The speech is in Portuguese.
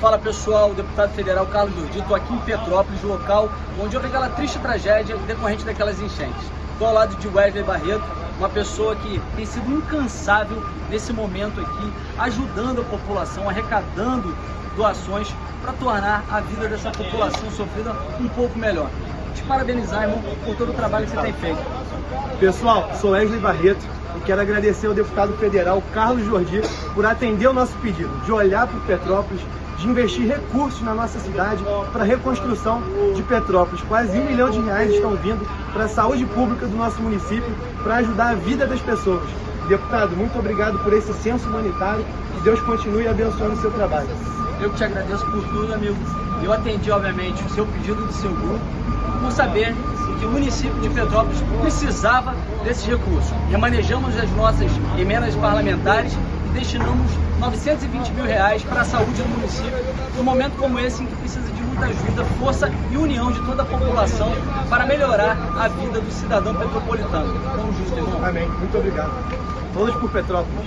Fala pessoal, deputado federal Carlos Jordi, estou aqui em Petrópolis, local onde houve aquela triste tragédia decorrente daquelas enchentes. Estou ao lado de Wesley Barreto, uma pessoa que tem sido incansável nesse momento aqui, ajudando a população, arrecadando doações para tornar a vida dessa população sofrida um pouco melhor. Te parabenizar, irmão, por todo o trabalho que você tem feito. Pessoal, sou Wesley Barreto e quero agradecer ao deputado federal Carlos Jordi por atender o nosso pedido de olhar para Petrópolis, de investir recursos na nossa cidade para a reconstrução de Petrópolis. Quase um milhão de reais estão vindo para a saúde pública do nosso município para ajudar a vida das pessoas. Deputado, muito obrigado por esse senso humanitário. Que Deus continue abençoando o seu trabalho. Eu te agradeço por tudo, amigo. Eu atendi, obviamente, o seu pedido do seu grupo, por saber que o município de Petrópolis precisava desses recursos. Remanejamos as nossas emendas parlamentares e destinamos 920 mil reais para a saúde do município, num momento como esse em que precisa de muita ajuda, força e união de toda a população para melhorar a vida do cidadão petropolitano. Vamos juntos, irmão. Amém. Muito obrigado. Todos por Petrópolis.